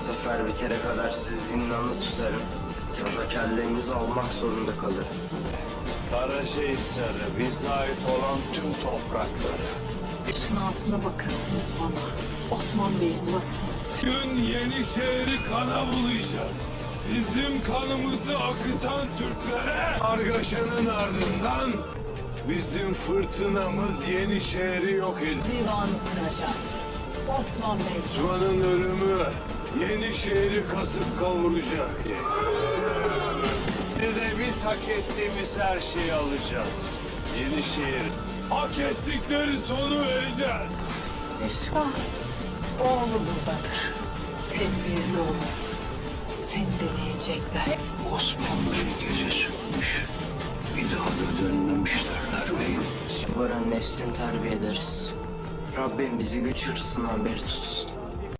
Sefer bitene kadar sizi zindanlı tutarım. Ya da kellenizi almak zorunda kalırım. Karacahisar'ı bize ait olan tüm toprakları. Başın altına bakasınız bana. Osman Bey bulasınız. Gün Yenişehir'i kana bulayacağız. Bizim kanımızı akıtan Türklere Argaşan'ın ardından bizim fırtınamız Yenişehir'i yok edecek. Divanı kuracağız. Osman Bey. Osman'ın ölümü Yenişehir'i kasıp kavuracak. Bir de biz hak ettiğimiz her şeyi alacağız. Yenişehir Hak ettikleri sonu vereceğiz. Ah, oğlu buradadır. Tedbirli olasın. Seni deneyecekler. Osman Bey gece çıkmış. Bir daha da dönmemişlerler beyim. Baran nefsini terbiye ederiz. Rabbim bizi güç hırsından beri tutsun.